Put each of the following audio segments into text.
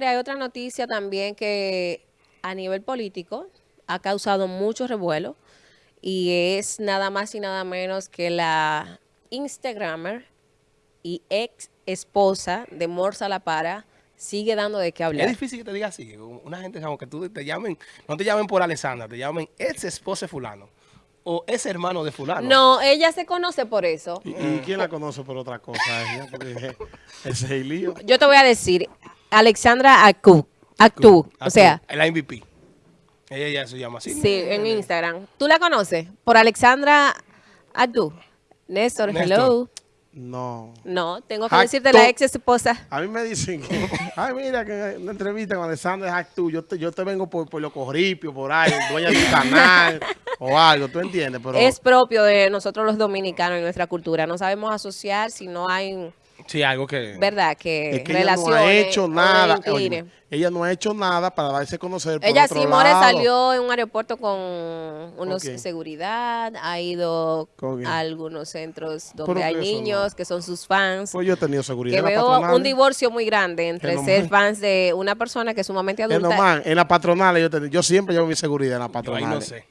señores, hay otra noticia también que a nivel político ha causado mucho revuelo y es nada más y nada menos que la Instagramer y ex esposa de Morsa La Para sigue dando de qué hablar. Es difícil que te diga así. Una gente, como que tú te llamen, no te llamen por Alessandra, te llamen ex esposa de fulano. O es hermano de fulano. No, ella se conoce por eso. ¿Y, y quién la conoce por otra cosa? Ese es el lío. Yo te voy a decir, Alexandra Actu, Actu, o sea, La MVP. Ella ya se llama así. sí, en Instagram. ¿Tú la conoces? Por Alexandra Actu. Néstor, Néstor. hello. No. No, tengo que Actu. decirte la ex esposa. A mí me dicen que, ay, mira, que en una entrevista con Alessandro es actú, yo te, yo te vengo por, por los corripios, por ahí, dueña de un canal o algo, ¿tú entiendes? Pero Es propio de nosotros los dominicanos y nuestra cultura. No sabemos asociar si no hay, Sí, algo que... ¿verdad? Que, es que ella no ha hecho nada, ella no ha hecho nada para darse a conocer por Ella otro sí, More lado. salió en un aeropuerto con unos quién? seguridad, ha ido a algunos centros donde hay niños no. que son sus fans. Pues yo he tenido seguridad que en veo patronal. un divorcio muy grande entre Que ser fans de una persona que es sumamente adulta. en la patronal yo, te- yo siempre llevo mi seguridad en la Yo ahí patronal. no sé.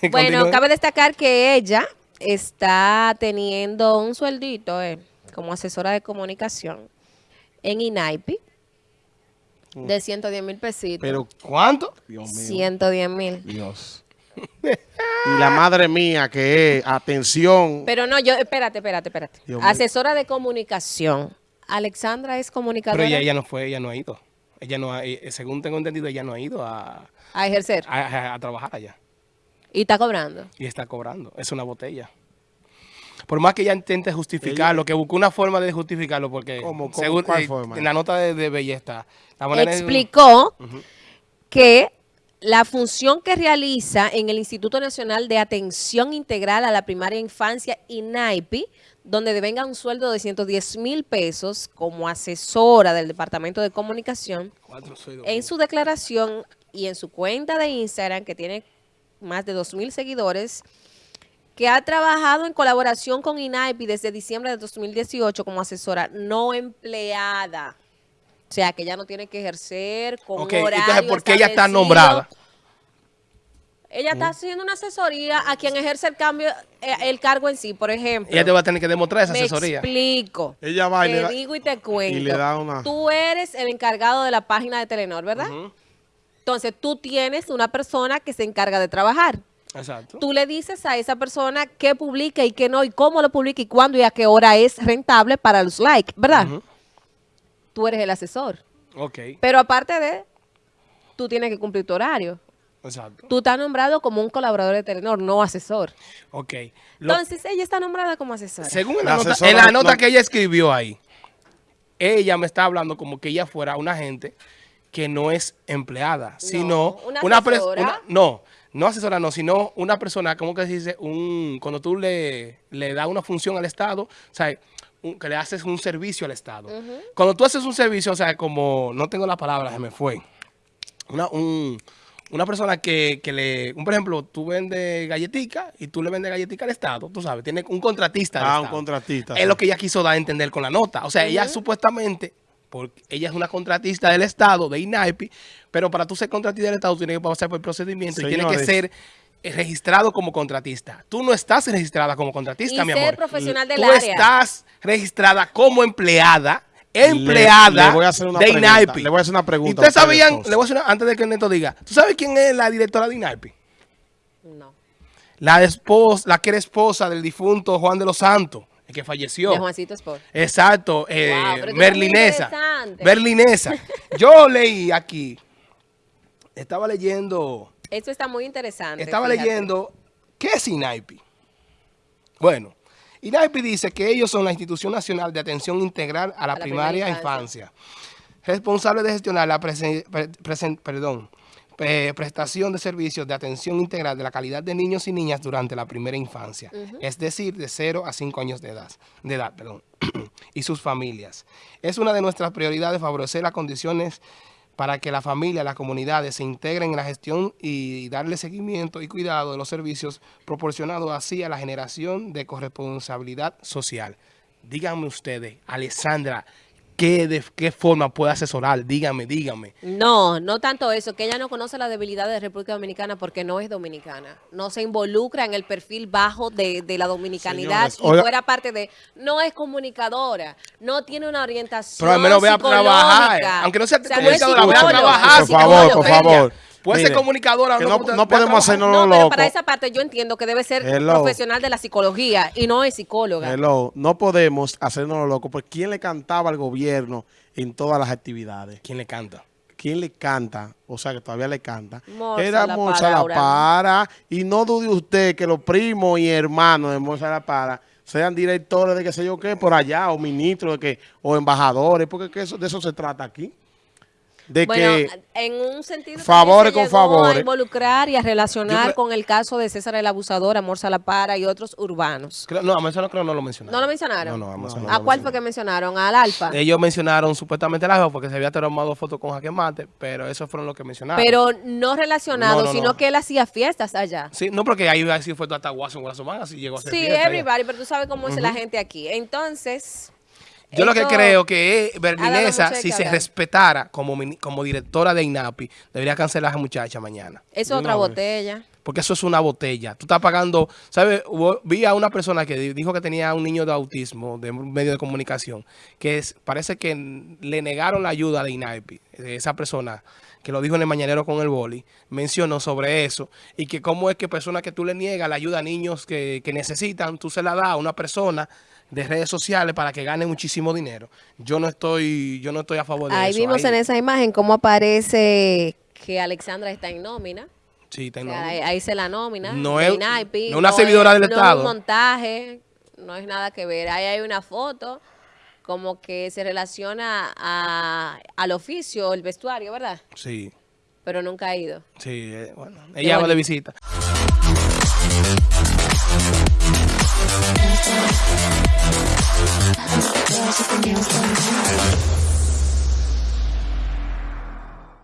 Bueno, cabe destacar que ella está teniendo un sueldito eh, como asesora de comunicación en INAIPI de 110 mil pesitos. Pero, ¿Cuánto? Dios mío, 110 mil. Dios. y la madre mía que es, atención, Pero no, yo, espérate, espérate, espérate. Dios mío. Asesora de comunicación. Alexandra es comunicadora Pero ella, ella no fue, ella no ha ido. Ella no ha, eh, según tengo entendido, ella no ha ido a, a ejercer a, a- a trabajar allá. y está cobrando. Y está cobrando. Es una botella. Por más que ella intente justificarlo, que buscó una forma de justificarlo, porque ¿Cómo? ¿Cómo? según- ¿Cuál eh, forma? en la nota de, de la Explicó que la función que realiza en el Instituto Nacional de Atención Integral a la Primaria Infancia, INAIPI, donde devenga un sueldo de 110 mil pesos como asesora del Departamento de Comunicación, en su declaración y en su cuenta de Instagram, que tiene más de 2 mil seguidores, que ha trabajado en colaboración con INAIPI desde diciembre de 2018 como asesora no empleada. O sea, que ella no tiene que ejercer con Ok, un horario entonces, ¿por qué ella está nombrada? Ella está haciendo una asesoría a quien ejerce el cambio, eh, el cargo en sí, por ejemplo. Ella te va a tener que demostrar esa Me asesoría. explico. ella va y le Te da- digo y te cuento. y le da una- Tú eres el encargado de la página de Telenor, ¿verdad? Entonces, tú tienes una persona que se encarga de trabajar. Exacto. Tú le dices a esa persona qué publica y qué no, y cómo lo publica y cuándo y a qué hora es rentable para los likes, ¿verdad? Tú eres el asesor. Ok, Pero aparte de, tú tienes que cumplir tu horario. exacto. Tú estás nombrado como un colaborador de Telenor, no asesor. Ok. Lo- Entonces, ella está nombrada como asesora. según La la, nota, asesora en la no- nota no- que ella escribió ahí, ella me está hablando como que ella fuera una gente que no es empleada, sino una una- no, no asesora, no, sino una persona, ¿cómo que se dice? Un, cuando tú le, le das una función al Estado, o sea, un- que le haces un servicio al Estado. Cuando tú haces un servicio, o sea, como, no tengo la palabra, se me fue. Una, un- una persona que, que le, un, por ejemplo, tú vendes galletica y tú le vendes galletica al Estado, tú sabes, tiene un contratista. Ah, un contratista. Es sí. lo que ella quiso dar a entender con la nota. O sea, ella supuestamente, porque ella es una contratista del Estado, de INAIPI, pero para tú ser contratista del Estado tienes que pasar por el procedimiento y tienes que ser eh, registrado como contratista. Tú no estás registrada como contratista, Y mi ser amor. profesional del tú área. estás registrada como empleada, empleada Le- le voy a hacer una de pregunta, INAIPI. le voy a hacer una pregunta ¿Y a ustedes sabían, le voy a hacer una- antes de que Neto diga, ¿tú sabes quién es la directora de INAIPI? No. La esposa, la que era esposa del difunto Juan de los Santos, el que falleció. De Juancito Sport. Exacto, eh, Wow, Merlinesa. interesante. Berlinesa. Yo leí aquí, estaba leyendo, Esto está muy interesante. estaba fíjate. leyendo, ¿qué es INAIPI? Bueno, INAIPI dice que ellos son la Institución Nacional de Atención Integral a la, A la primaria, primera infancia, responsable de gestionar la presen- pre- presen- perdón, eh, prestación de servicios de atención integral de la calidad de niños y niñas durante la primera infancia, es decir, de 0 a 5 años de edad, de edad perdón, y sus familias. Es una de nuestras prioridades favorecer las condiciones para que la familia, las comunidades se integren en la gestión y darle seguimiento y cuidado de los servicios proporcionados así a la generación de corresponsabilidad social. Díganme ustedes, Alessandra, qué, de qué forma puede asesorar. Dígame, dígame. No, no tanto eso, que ella no conoce la debilidad de República Dominicana porque no es dominicana. No se involucra en el perfil bajo de, de la dominicanidad Señores, y oiga- fuera parte de... No es comunicadora, no tiene una orientación Pero al menos vea a trabajar. Aunque no sea O sea, es vea a trabajar. Por favor, por favor. Puede ser comunicadora. no, no- no podemos hacernos No, locos. para esa parte yo entiendo que debe ser Hello. profesional de la psicología y no es psicóloga. Hello, no podemos hacernos locos. Porque ¿quién le cantaba al gobierno en todas las actividades? ¿Quién le canta? ¿Quién le canta? O sea, que todavía le canta. Era La Para, La. Para. Y no dude usted que los primos y hermanos de Morsa La Para sean directores de qué sé yo qué por allá, o ministros de que, o embajadores, porque que eso, de eso se trata aquí. De Bueno, que en un sentido con favores. a involucrar y a relacionar con el caso de César el Abusador, Amor Salapara y otros urbanos. Creo- no, a eso no creo no lo mencionaron. ¿No lo mencionaron? No, no, a eso no ¿A cuál fue que mencionaron? ¿Al Alfa? Ellos mencionaron supuestamente la porque se había tomado fotos con Jaque Mate, pero esos fueron los que mencionaron. Pero no relacionado, No, no, sino no. que él hacía fiestas allá. Sí, no porque ahí así fue hasta Guaso Man, así llegó a ser Sí, everybody, pero tú sabes cómo es la gente aquí. Entonces... Yo lo que creo que es Berlinesa, si se respetara como, como directora de INAPI, debería cancelar a esa muchacha mañana. Es otra botella. Porque eso es una botella. Tú estás pagando, ¿sabes? Vi a una persona que di- dijo que tenía un niño de autismo de un medio de comunicación, que es, parece que le negaron la ayuda de INAPI. Esa persona que lo dijo en el mañanero con el boli, mencionó sobre eso y que cómo es que personas que tú le niegas la ayuda a niños que, que necesitan, tú se la das a una persona de redes sociales para que gane muchísimo dinero. Yo no estoy, yo no estoy a favor de Ahí eso. vimos en esa imagen cómo aparece que Alexandra está en nómina. Sí, O tengo- sea, ahí, ahí se la nómina. No es- INAIPI, no una servidora del no Estado. es un montaje, no es nada que ver. Ahí hay una foto como que se relaciona a- al oficio, el vestuario, ¿verdad? Sí, Pero nunca ha ido. sí, eh, bueno. Ella va de visita.